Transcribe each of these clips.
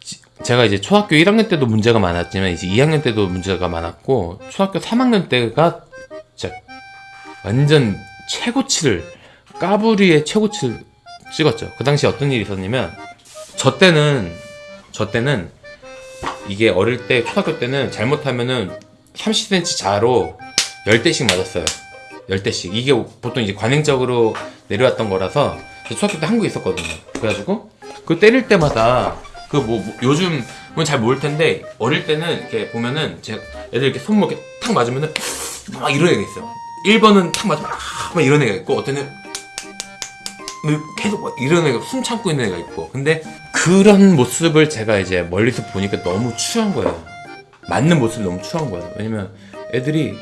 지- 제가 이제 초등학교 1학년 때도 문제가 많았지만 이제 2학년 때도 문제가 많았고 초등학교 3학년 때가 진짜 완전 최고치를 까불이의 최고치를 찍었죠. 그 당시 어떤 일이 있었냐면 저 때는 저 때는 이게 어릴 때 초등학교 때는 잘못하면은 30cm 자로 10대씩 맞았어요. 10대씩. 이게 보통 이제 관행적으로 내려왔던 거라서 초등학교 때 한국에 있었거든요. 그래가지고 그 때릴 때마다 그 뭐 요즘은 잘 모를 텐데 어릴 때는 이렇게 보면은 제 애들 이렇게 손목 이렇게 탁 맞으면은 막 이런 애가 있어요. 1번은 탁 맞으면 막 이런 애가 있고 어때는 계속 막 이런 애가 숨 참고 있는 애가 있고. 근데 그런 모습을 제가 이제 멀리서 보니까 너무 추한 거예요. 맞는 모습이 너무 추한 거예요. 왜냐면 애들이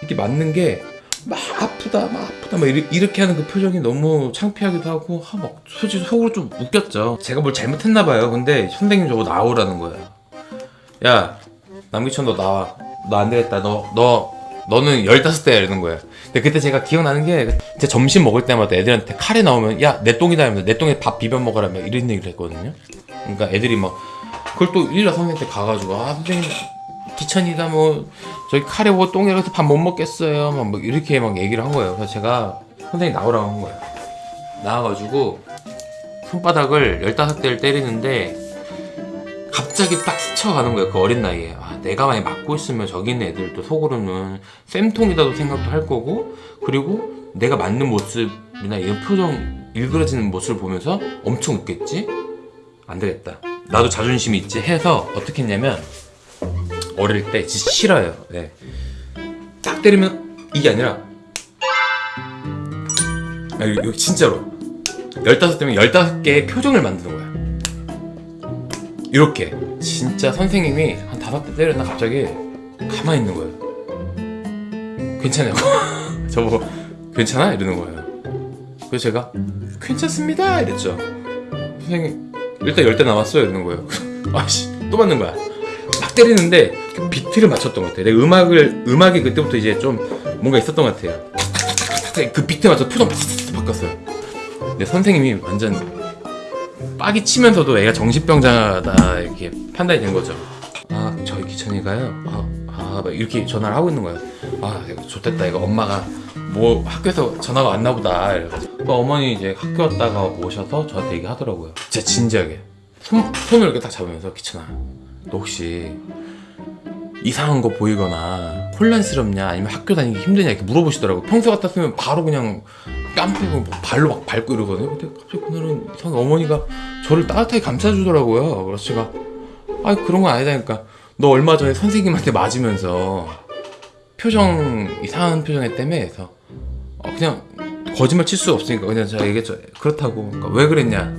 이렇게 맞는 게 막 아프다 막 아프다 막 이리- 이렇게 하는 그 표정이 너무 창피하기도 하고 아, 막 솔직히 속으로 좀 웃겼죠. 제가 뭘 잘못했나 봐요. 근데 선생님 저거 나오라는 거예요 야 남기천 너 나와. 너 안 되겠다. 너 너 너는 15대야 이러는 거예요 근데 그때 제가 기억나는 게 제 점심 먹을 때마다 애들한테 카레 나오면 야 내 똥이다 하면서 내 똥에 밥 비벼 먹으라 며 이런 얘기를 했거든요. 그러니까 애들이 막 그걸 또 일일이 선생님한테 가가지고 아 선생님 기천이다 뭐 저기 카레 뭐 똥이라서 밥 못 먹겠어요. 막, 뭐 이렇게 막 얘기를 한 거예요. 그래서 제가 선생님 나오라고 한 거예요. 나와가지고 손바닥을 15대를 때리는데 갑자기 딱 스쳐가는 거예요 그 어린 나이에. 아, 내가 많이 맞고 있으면 저기 있는 애들도 속으로는 쌤통이다도 생각도 할 거고 그리고 내가 맞는 모습이나 이런 표정 일그러지는 모습을 보면서 엄청 웃겠지? 안 되겠다. 나도 자존심이 있지 해서 어떻게 했냐면 어릴 때 진짜 싫어요. 네. 딱 때리면 이게 아니라 아, 이거 진짜로. 15대면 15개의 표정을 만드는 거야. 이렇게. 진짜 선생님이 한 다섯 대 때렸나 갑자기 가만히 있는 거예요. 괜찮냐고 저보고 괜찮아? 이러는 거예요. 그래서 제가 괜찮습니다! 이랬죠. 선생님 일단 열 대 남았어요. 이러는 거예요. 아씨 또 맞는 거야. 막 때리는데 그 비트를 맞췄던 것 같아요 내 음악을 음악이 그때부터 이제 좀 뭔가 있었던 것 같아요 그 비트 맞춰 표정 바꿨어요 근데 선생님이 완전 빡이 치면서도 애가 정신병자다 이렇게 판단이 된 거죠. 아 저희 기천이가요. 아, 아, 막 이렇게 전화를 하고 있는 거예요. 아 좋겠다 이거 엄마가 뭐 학교에서 전화가 왔나 보다. 이래가지고 또 어머니 이제 학교 왔다가 오셔서 저한테 얘기하더라고요. 진짜 진지하게 손, 손을 이렇게 딱 잡으면서 기천아 너 혹시 이상한 거 보이거나 혼란스럽냐 아니면 학교 다니기 힘드냐 이렇게 물어보시더라고 평소 같았으면 바로 그냥 깜빡이고 뭐 발로 막 밟고 이러거든요. 근데 갑자기 그날은 이상하게 어머니가 저를 따뜻하게 감싸주더라고요. 그래서 제가 아 그런 건 아니다니까. 너 얼마 전에 선생님한테 맞으면서 표정 이상한 표정 했다며 해서 어, 그냥 거짓말 칠 수 없으니까 그냥 제가 얘기했죠. 그렇다고. 그러니까 왜 그랬냐.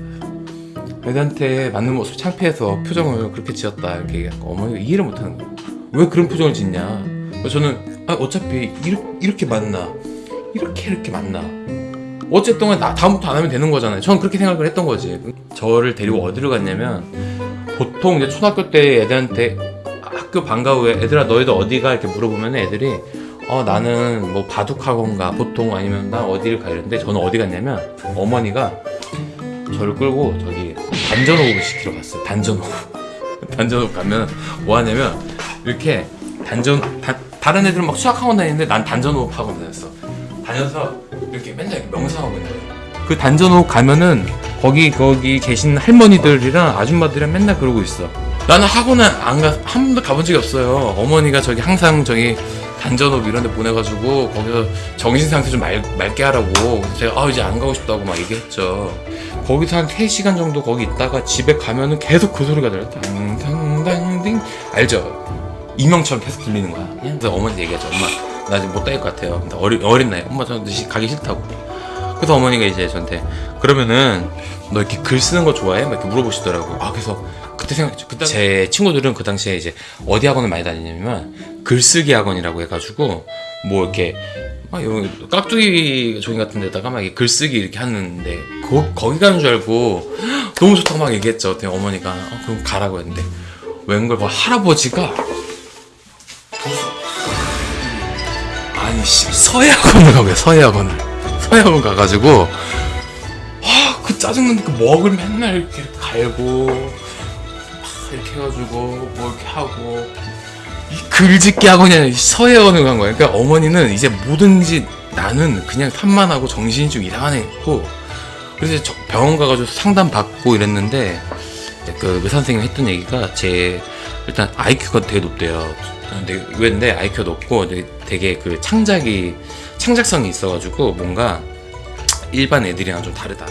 애들한테 맞는 모습 창피해서 표정을 그렇게 지었다. 이렇게 얘기하니까 어머니가 이해를 못하는 거예요 왜 그런 표정을 짓냐? 저는 아, 어차피 이렇게, 이렇게 맞나? 이렇게 이렇게 맞나? 어쨌든 나 다음부터 안 하면 되는 거잖아요. 저는 그렇게 생각을 했던 거지. 저를 데리고 어디로 갔냐면 보통 이제 초등학교 때 애들한테 학교 방과 후에 애들아 너희들 어디가? 이렇게 물어보면 애들이 어 나는 뭐 바둑학원가 보통 아니면 나 어디를 가 이랬는데 저는 어디 갔냐면 어머니가 저를 끌고 저기 단전호흡을 시키러 갔어요. 단전호흡. 단전호흡 가면 뭐 하냐면 이렇게 단전 다, 다른 애들은 막 수학학원 다니는데 난 단전호흡 학원 다녔어. 다녀서 이렇게 맨날 명상하고 있는 거예요 그 단전호흡 가면은 거기 거기 계신 할머니들이랑 아줌마들이랑 맨날 그러고 있어. 나는 학원은 안가 한 번도 가본 적이 없어요. 어머니가 저기 항상 저기 단전호흡 이런 데 보내가지고 거기서 정신 상태 좀 맑, 맑게 하라고. 제가 아 이제 안 가고 싶다고 막 얘기했죠. 거기서 한 3시간 정도 거기 있다가 집에 가면은 계속 그 소리가 당당당딩. 알죠? 이명처럼 계속 들리는 거야. 그래서 어머니한테 얘기하죠 엄마 나 지금 못 다닐 것 같아요. 근데 어리, 어린 나이 엄마 저 가기 싫다고. 그래서 어머니가 이제 저한테 그러면은 너 이렇게 글 쓰는 거 좋아해? 막 이렇게 물어보시더라고요. 아 그래서 그때 생각했죠. 그때 제 친구들은 그 당시에 이제 어디 학원을 많이 다니냐면 글쓰기 학원이라고 해가지고 뭐 이렇게 막 여기 깍두기 종이 같은 데다가 막 이렇게 글쓰기 이렇게 하는데 거, 거기 가는 줄 알고 너무 좋다고 막 얘기했죠. 어머니가 어, 그럼 가라고 했는데. 웬걸 뭐 할아버지가 서예학원을 가고요 서예학원을 서예학원 가가지고 아그 짜증나는 그 먹을 맨날 이렇게 갈고 이렇게 해가지고 뭐 이렇게 하고 이 글짓기 하고 그냥 서예원을 간 거예요. 그러니까 어머니는 이제 뭐든지 나는 그냥 산만하고 정신이 좀 이상한 애고 그래서 저- 병원 가가지고 상담 받고 이랬는데 그 의사 선생님 했던 얘기가 제 일단 IQ가 되게 높대요. 근데 왜인데 IQ가 높고 되게 그 창작이 창작성이 있어가지고 뭔가 일반 애들이랑 좀 다르다.